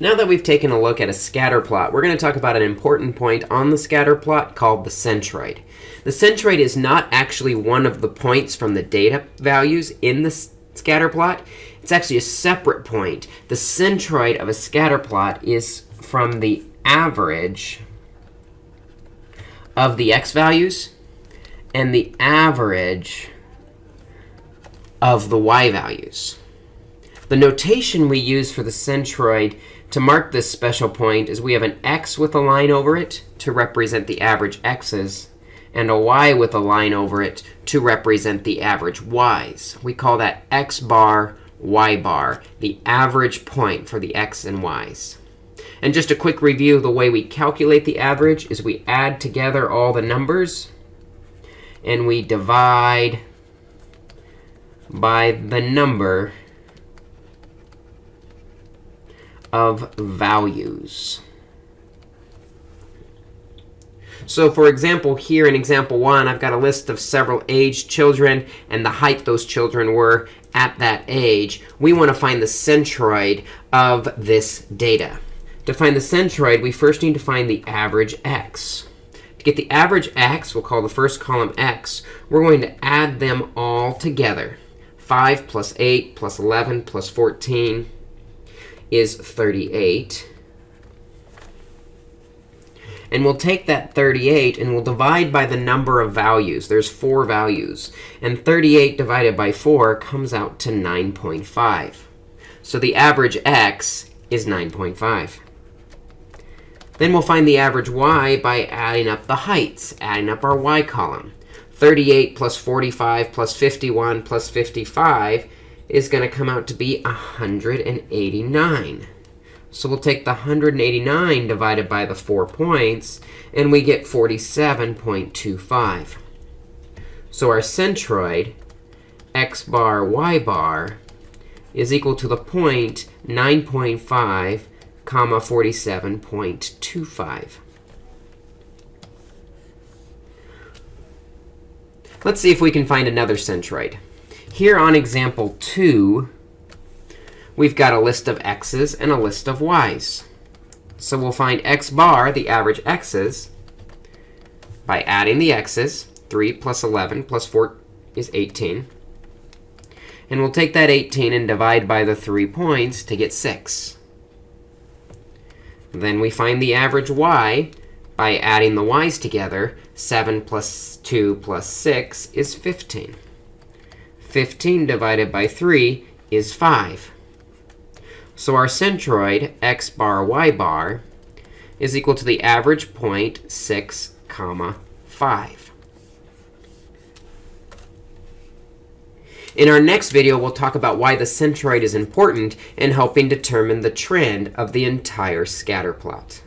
Now that we've taken a look at a scatter plot, we're going to talk about an important point on the scatter plot called the centroid. The centroid is not actually one of the points from the data values in the scatter plot. It's actually a separate point. The centroid of a scatter plot is from the average of the x values and the average of the y values. The notation we use for the centroid to mark this special point is we have an x with a line over it to represent the average x's, and a y with a line over it to represent the average y's. We call that x bar, y bar, the average point for the x and y's. And just a quick review, the way we calculate the average is we add together all the numbers, and we divide by the number of values. So for example, here in example 1, I've got a list of several aged children and the height those children were at that age. We want to find the centroid of this data. To find the centroid, we first need to find the average x. To get the average x, we'll call the first column x, we're going to add them all together. 5 plus 8 plus 11 plus 14 is 38. And we'll take that 38 and we'll divide by the number of values. There's four values. And 38 divided by 4 comes out to 9.5. So the average x is 9.5. Then we'll find the average y by adding up the heights, adding up our y column. 38 plus 45 plus 51 plus 55 is going to come out to be 189. So we'll take the 189 divided by the 4 points, and we get 47.25. So our centroid, x bar, y bar, is equal to the point 9.5, comma 47.25. Let's see if we can find another centroid. Here on example 2, we've got a list of x's and a list of y's. So we'll find x bar, the average x's, by adding the x's. 3 plus 11 plus 4 is 18. And we'll take that 18 and divide by the 3 points to get 6. Then we find the average y by adding the y's together. 7 plus 2 plus 6 is 15. 15 divided by 3 is 5. So our centroid, x bar, y bar, is equal to the average point 6, comma 5. In our next video, we'll talk about why the centroid is important in helping determine the trend of the entire scatter plot.